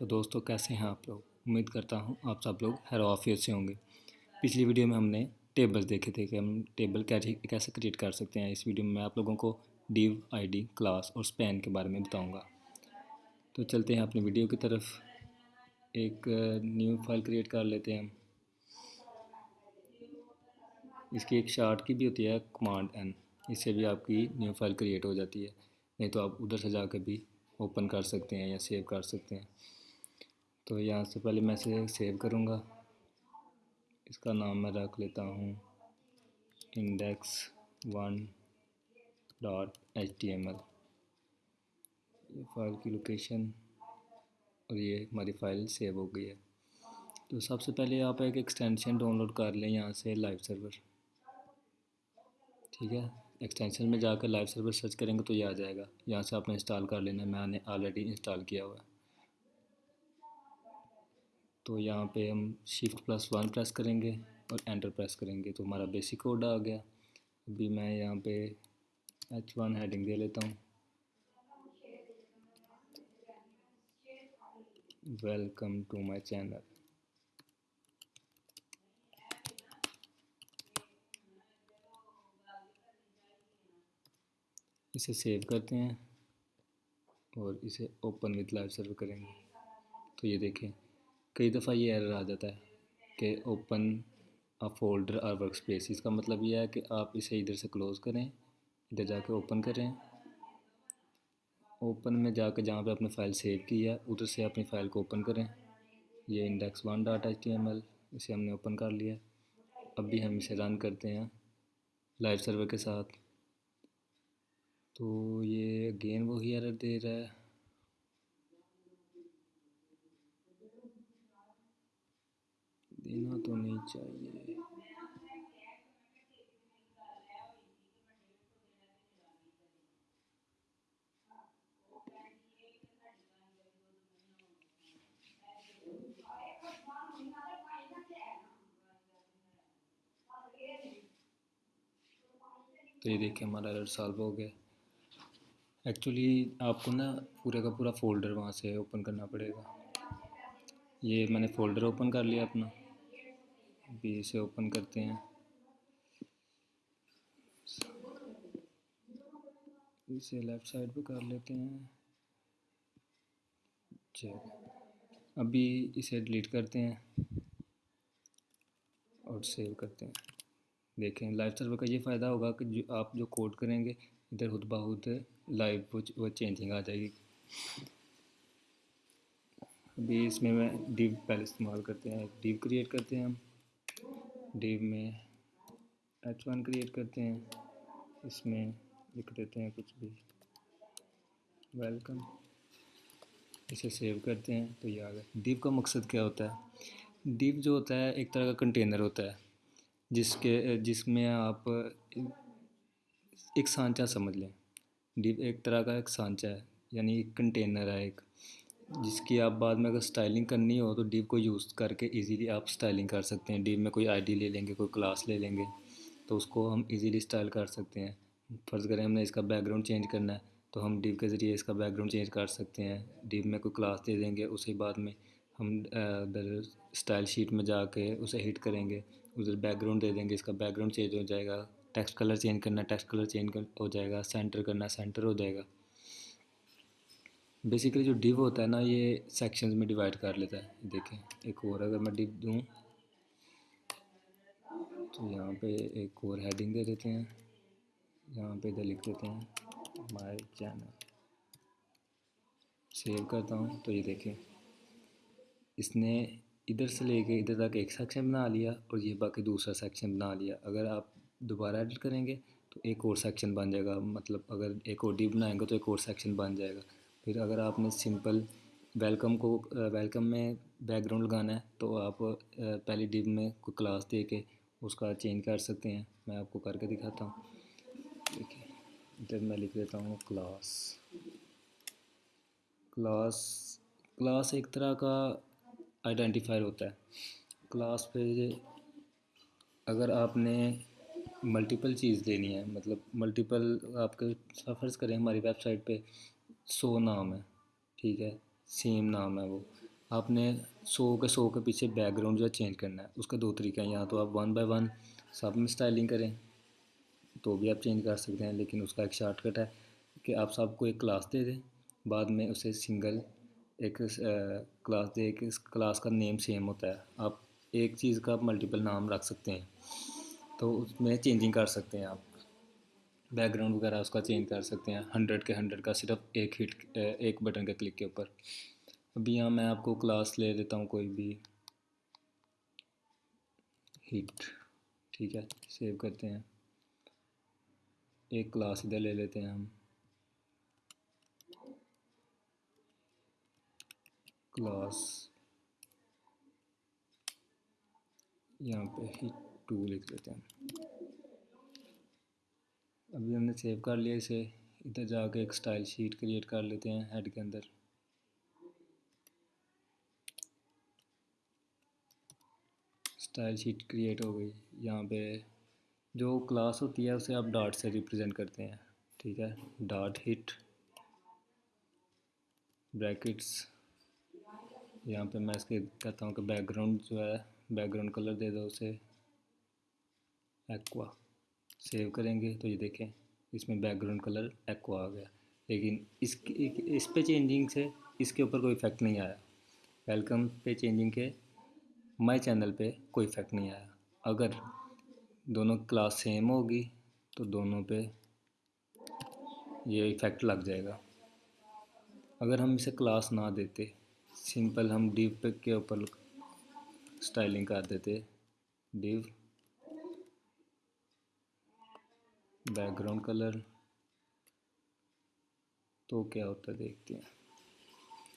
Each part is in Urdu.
تو دوستو کیسے ہیں آپ لوگ؟ امید کرتا ہوں آپ سب لوگ ہیر آفیت سے ہوں گے۔ پچھلی ویڈیو میں ہم نے ٹیبلز دیکھے تھے کہ ہم ٹیبل کیسے کریٹ کر سکتے ہیں۔ اس ویڈیو میں میں آپ لوگوں کو ڈیو آئی ڈی، کلاس اور سپین کے بارے میں بتاؤں گا۔ تو چلتے ہیں اپنی ویڈیو کی طرف۔ ایک نیو فائل کریٹ کر لیتے ہیں ہم۔ اس کی ایک شارٹ کی بھی ہوتی ہے، کمانڈ این۔ اس سے بھی آپ کی نیو فائل کریٹ ہو جاتی ہے۔ نہیں تو آپ ادھر سے جا کے بھی اوپن کر سکتے ہیں یا سیو کر سکتے ہیں۔ تو یہاں سے پہلے میں اسے سیو کروں گا۔ اس کا نام میں رکھ لیتا ہوں۔ Index one dot H T M L یہ فائل کی لوکیشن اور یہ ہماری فائل سیو ہو گئی ہے۔ تو سب سے پہلے آپ ایک ایکسٹینشن ڈاؤن لوڈ کر لیں یہاں سے لائیو سرور ٹھیک ہے؟ ایکسٹینشن میں جا کر لائیو سرور سرچ کریں گے تو یہ آ جائے گا۔ یہاں سے آپ نے انسٹال کر لینا ہے۔ میں نے آلریڈی انسٹال کیا ہوا ہے۔ تو یہاں پہ ہم شفٹ پلس ون پریس کریں گے اور انٹر پریس کریں گے۔ تو ہمارا بیسک کوڈ آ گیا۔ ابھی میں یہاں پہ ایچ ون ہیڈنگ دے لیتا ہوں۔ ویلکم ٹو مائی چینل اسے سیو کرتے ہیں اور اسے اوپن وتھ لائیو سرور کریں گے۔ تو یہ دیکھیں۔ کئی دفعہ یہ ایرر آ جاتا ہے کہ اوپن فولڈر اور ورک اسپیس اس کا مطلب یہ ہے کہ آپ اسے ادھر سے کلوز کریں، ادھر جا کے اوپن کریں۔ اوپن میں جا کے جہاں پہ اپنے فائل سیو کی ہے، ادھر سے اپنی فائل کو اوپن کریں۔ یہ index one dot H T M L اسے ہم نے اوپن کر لیا۔ اب بھی ہم اسے رن کرتے ہیں لائیو سرور کے ساتھ۔ تو یہ اگین وہی ایرر دے رہا ہے۔ دینا تو نہیں چاہیے۔ تو یہ دیکھیں ہمارا ایرر سالو ہو گیا۔ ایکچولی آپ کو نا پورے کا پورا فولڈر وہاں سے اوپن کرنا پڑے گا۔ یہ میں نے فولڈر اوپن کر لیا اپنا۔ ابھی اسے اوپن کرتے ہیں۔ اسے لیفٹ سائڈ پہ کر لیتے ہیں۔ چیک ابھی اسے ڈیلیٹ کرتے ہیں اور سیو کرتے ہیں۔ دیکھیں لائیو سرور کا یہ فائدہ ہوگا کہ جو آپ جو کوڈ کریں گے، ادھر خود بہت لائیو وہ چینجنگ آ جائے گی۔ ابھی اس میں میں ڈیو پہلے استعمال کرتے ہیں۔ ڈیو کریٹ کرتے ہیں ہم۔ ڈیو میں ایچ ون کریٹ کرتے ہیں، اس میں لکھ دیتے ہیں کچھ بھی۔ ویلکم۔ اسے سیو کرتے ہیں تو یہ آ گیا ڈیو کا مقصد کیا ہوتا ہے؟ ڈیو جو ہوتا ہے، ایک طرح کا کنٹینر ہوتا ہے، جس کے، جس میں آپ ایک سانچہ سمجھ لیں۔ ڈیو ایک طرح کا ایک سانچہ ہے یعنی ایک کنٹینر ہے ایک۔ جس کی آپ بعد میں اگر سٹائلنگ کرنی ہو تو ڈیو کو یوز کر کے ایزیلی آپ سٹائلنگ کر سکتے ہیں۔ ڈیو میں کوئی آئی ڈی لے لیں گے، کوئی کلاس لے لیں گے، تو اس کو ہم ایزیلی سٹائل کر سکتے ہیں۔ فرض کریں ہم نے اس کا بیک گراؤنڈ چینج کرنا ہے، تو ہم ڈیو کے ذریعے اس کا بیک گراؤنڈ چینج کر سکتے ہیں۔ ڈیو میں کوئی کلاس دے دیں گے، اسی بعد میں ہم ادھر اسٹائل شیٹ میں جا کے اسے ہٹ کریں گے۔ ادھر بیک گراؤنڈ دے دیں گے، اس کا بیک گراؤنڈ چینج ہو جائے گا۔ ٹیکسٹ کلر چینج کرنا ٹیکسٹ کلر چینج ہو جائے گا۔ سینٹر کرنا سینٹر ہو جائے گا۔ بیسیکلی جو ڈیو ہوتا ہے نا، یہ سیکشنز میں ڈیوائڈ کر لیتا ہے۔ دیکھیں، ایک اور اگر میں ڈیو دوں، تو یہاں پہ ایک اور ہیڈنگ دے دیتے ہیں۔ یہاں پہ ادھر لکھ دیتے ہیں مائی چینل سیو کرتا ہوں۔ تو یہ دیکھیں، اس نے ادھر سے لے کے ادھر تک ایک سیکشن بنا لیا اور یہ باقی دوسرا سیکشن بنا لیا۔ اگر آپ دوبارہ ایڈٹ کریں گے تو ایک اور سیکشن بن جائے گا۔ مطلب اگر ایک اور ڈی بنائیں گے تو ایک اور سیکشن بن جائے گا۔ پھر اگر آپ نے سمپل ویلکم کو، ویلکم میں بیک گراؤنڈ لگانا ہے تو آپ پہلی ڈیو میں کوئی کلاس دے کے اس کا چینج کر سکتے ہیں۔ میں آپ کو کر کے دکھاتا ہوں۔ دیکھیں ادھر میں لکھ دیتا ہوں کلاس۔ کلاس کلاس ایک طرح کا آئیڈینٹیفائر ہوتا ہے۔ کلاس پہ اگر آپ نے ملٹیپل چیز لینی ہے مطلب ملٹیپل آپ کے فرض کریں ہماری ویب سائٹ پہ سو نام ہے، ٹھیک ہے؟ سیم نام ہے وہ۔ آپ نے سو کے سو کے پیچھے بیک گراؤنڈ جو ہے چینج کرنا ہے۔ اس کا دو طریقہ ہیں۔ یا تو آپ ون بائی ون سب میں اسٹائلنگ کریں، تو بھی آپ چینج کر سکتے ہیں، لیکن اس کا ایک شارٹ کٹ ہے کہ آپ سب کو ایک کلاس دے دیں۔ بعد میں اسے سنگل ایک کلاس دے کے کلاس کا نیم سیم ہوتا ہے۔ آپ ایک چیز کا ملٹیپل نام رکھ سکتے ہیں۔ تو اس میں چینجنگ کر سکتے ہیں آپ۔ بیک گراؤنڈ وغیرہ اس کا چینج کر سکتے ہیں۔ ہنڈریڈ کے ہنڈریڈ کا صرف ایک ہٹ ایک بٹن کے کلک کے اوپر۔ ابھی یہاں میں آپ کو کلاس لے دیتا ہوں کوئی بھی ہٹ ٹھیک ہے سیو کرتے ہیں۔ ایک کلاس ادھر لے لیتے ہیں ہم۔ کلاس یہاں پہ ہٹ ٹو لکھ لیتے ہیں۔ ابھی ہم نے سیو کر لیا اسے۔ ادھر جا کے ایک سٹائل شیٹ کریٹ کر لیتے ہیں ہیڈ کے اندر۔ سٹائل شیٹ کریٹ ہو گئی۔ یہاں پہ جو کلاس ہوتی ہے اسے آپ ڈاٹ سے ریپرزینٹ کرتے ہیں۔ ٹھیک ہے؟ ڈاٹ ہٹ بریکٹس یہاں پہ میں اس کے کہتا ہوں کہ بیک گراؤنڈ جو ہے بیک گراؤنڈ کلر دے دو اسے۔ ایکوا سیو کریں گے تو یہ دیکھیں، اس میں بیک گراؤنڈ کلر ایکوا آ گیا۔ لیکن اس اس پہ چینجنگ سے اس کے اوپر کوئی افیکٹ نہیں آیا۔ ویلکم پہ چینجنگ کے مائی چینل پہ کوئی افیکٹ نہیں آیا۔ اگر دونوں کلاس سیم ہوگی تو دونوں پہ یہ ایفیکٹ لگ جائے گا۔ اگر ہم اسے کلاس نہ دیتے سمپل ہم ڈیو پہ کے اوپر اسٹائلنگ کر دیتے ڈیو بیک گراؤنڈ کلر تو کیا ہوتا ہے دیکھتے ہیں۔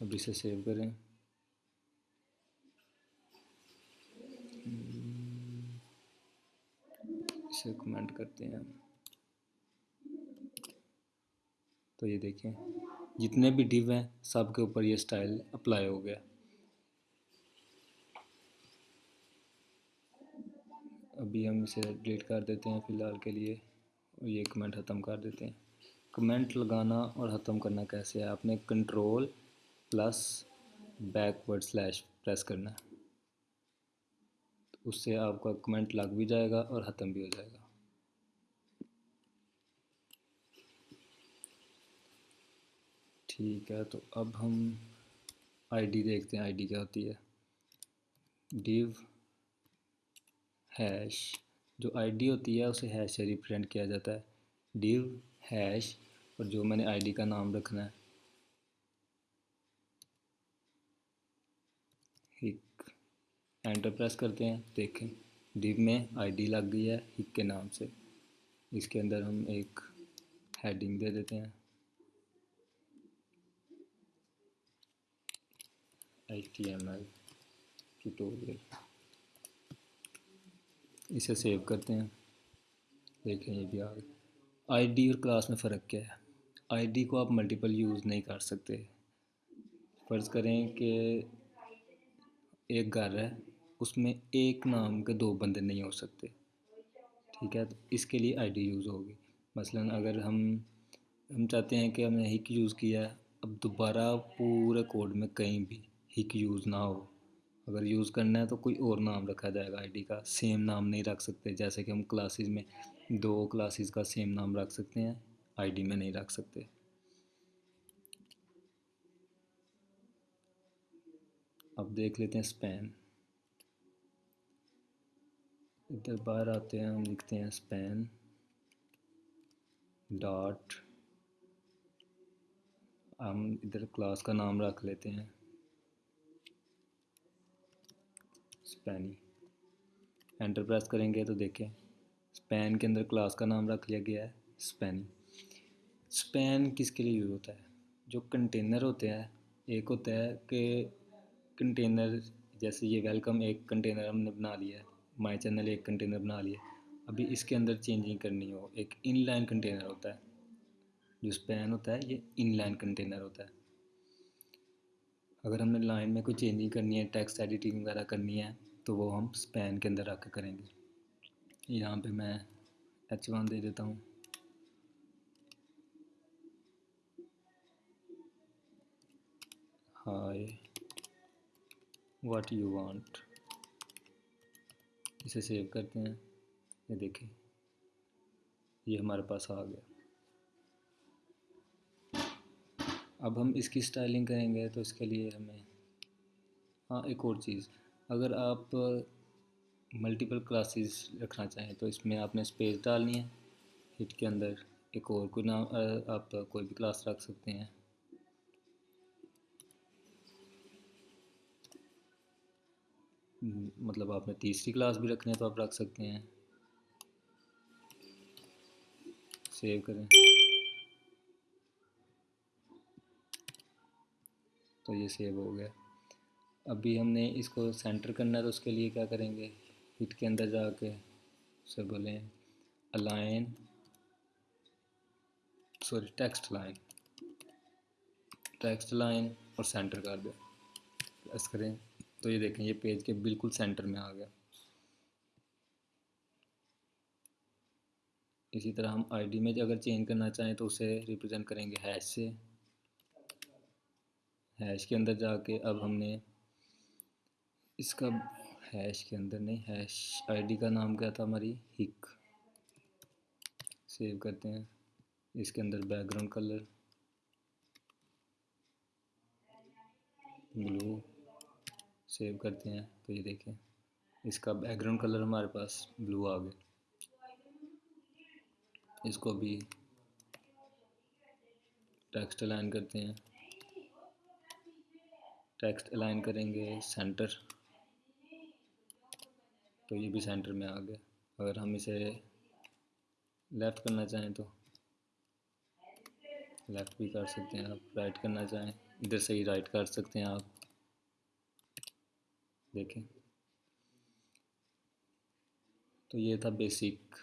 اب اسے سیو کریں۔ اسے کمنٹ کرتے ہیں تو یہ دیکھیں، جتنے بھی ڈیو ہیں، سب کے اوپر یہ سٹائل اپلائی ہو گیا۔ ابھی ہم اسے ڈیلیٹ کر دیتے ہیں فی الحال کے لیے۔ یہ کمنٹ ختم کر دیتے ہیں۔ کمنٹ لگانا اور ختم کرنا کیسے ہے؟ آپ نے control plus backward slash press کرنا ہے۔ اس سے آپ کا کمنٹ لگ بھی جائے گا اور ختم بھی ہو جائے گا۔ ٹھیک ہے، تو اب ہم آئی ڈی دیکھتے ہیں۔ آئی ڈی کیا ہوتی ہے؟ ڈیو ہیش جو آئی ڈی ہوتی ہے، اسے ہیش سے ریپرزینٹ کیا جاتا ہے۔ ڈیو ہیش اور جو میں نے آئی ڈی کا نام رکھنا ہے۔ ہک انٹر پریس کرتے ہیں، دیکھیں۔ ڈیو میں آئی ڈی لگ گئی ہے ہک کے نام سے۔ اس کے اندر ہم ایک ہیڈنگ دے دیتے ہیں۔ H T M L tutorial اسے سیو کرتے ہیں۔ دیکھیں یہ بھی آ گئی آئی ڈی اور کلاس میں فرق کیا ہے؟ آئی ڈی کو آپ ملٹیپل یوز نہیں کر سکتے۔ فرض کریں کہ ایک گھر ہے، اس میں ایک نام کے دو بندے نہیں ہو سکتے۔ ٹھیک ہے، تو اس کے لیے آئی ڈی یوز ہوگی۔ مثلا اگر ہم ہم چاہتے ہیں کہ ہم نے ہک یوز کیا ہے، اب دوبارہ پورے کوڈ میں کہیں بھی ہک یوز نہ ہو۔ اگر یوز کرنا ہے تو کوئی اور نام رکھا جائے گا، آئی ڈی کا۔ سیم نام نہیں رکھ سکتے، جیسے کہ ہم کلاسز میں دو کلاسز کا سیم نام رکھ سکتے ہیں، آئی ڈی میں نہیں رکھ سکتے۔ اب دیکھ لیتے ہیں اسپین ادھر باہر آتے ہیں، ہم لکھتے ہیں اسپین ڈاٹ ہم ادھر کلاس کا نام رکھ لیتے ہیں۔ اسپینی انٹر پریس کریں گے تو دیکھیں اسپین کے اندر کلاس کا نام رکھ لیا گیا ہے اسپینی اسپین کس کے لیے یوز ہوتا ہے جو کنٹینر ہوتے ہیں ایک ہوتا ہے کہ کنٹینر جیسے یہ ویلکم ایک کنٹینر ہم نے بنا لیا ہے مائی چینل ایک کنٹینر بنا لیا ابھی اس کے اندر چینجنگ کرنی ہو ایک ان لائن کنٹینر ہوتا ہے جو اسپین ہوتا ہے یہ ان لائن کنٹینر ہوتا ہے اگر ہم نے لائن میں کوئی چینجنگ کرنی ہے، ٹیکسٹ ایڈیٹنگ وغیرہ کرنی ہے، تو وہ ہم اسپین کے اندر رکھ کے کریں گے۔ یہاں پہ میں ایچ ون دے دیتا ہوں۔ ہائے واٹ یو وانٹ اسے سیو کرتے ہیں۔ یہ دیکھیں۔ یہ ہمارے پاس آ گیا۔ اب ہم اس کی سٹائلنگ کریں گے تو اس کے لیے ہمیں ہاں ایک اور چیز۔ اگر آپ ملٹیپل کلاسز رکھنا چاہیں تو اس میں آپ نے اسپیس ڈالنی ہے۔ ہٹ کے اندر ایک اور کوئی نام آپ کوئی بھی کلاس رکھ سکتے ہیں۔ مطلب آپ نے تیسری کلاس بھی رکھنی ہے تو آپ رکھ سکتے ہیں۔ سیو کریں۔ تو یہ سیو ہو گیا۔ ابھی ہم نے اس کو سینٹر کرنا ہے تو اس کے لیے کیا کریں گے؟ ہٹ کے اندر جا کے اسے بولیں۔ Align sorry text line text line اور سینٹر کر دیں۔ پریس کریں۔ تو یہ دیکھیں، یہ پیج کے بالکل سینٹر میں آ گیا۔ اسی طرح ہم آئی ڈی میں اگر چینج کرنا چاہیں تو اسے ریپرزینٹ کریں گے ہیش سے۔ ہیش کے اندر جا کے اب ہم نے اس کا ہیش کے اندر نہیں ہیش آئی ڈی کا نام کیا تھا ہماری؟ ہک۔ سیو کرتے ہیں۔ اس کے اندر background colour blue save کرتے ہیں۔ تو یہ دیکھیں۔ اس کا بیک گراؤنڈ کلر ہمارے پاس بلو آ گیا۔ اس کو بھی ٹیکسٹ الائن کرتے ہیں۔ ٹیکسٹ الائن کریں گے، سینٹر۔ تو یہ بھی سینٹر میں آ گیا اگر ہم اسے لیفٹ کرنا چاہیں تو لیفٹ بھی کر سکتے ہیں آپ، رائٹ کرنا چاہیں۔ ادھر سے ہی رائٹ کر سکتے ہیں آپ۔ دیکھیں۔ تو یہ تھا بیسک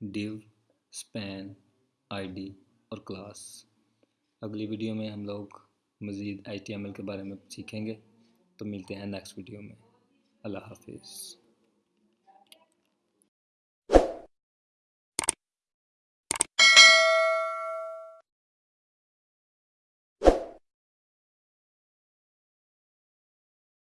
ڈیو سپین آئی ڈی اور کلاس اگلی ویڈیو میں ہم لوگ مزید آئی ٹی ایم ایل کے بارے میں سیکھیں گے۔ تو ملتے ہیں نیکسٹ ویڈیو میں۔ اللہ حافظ۔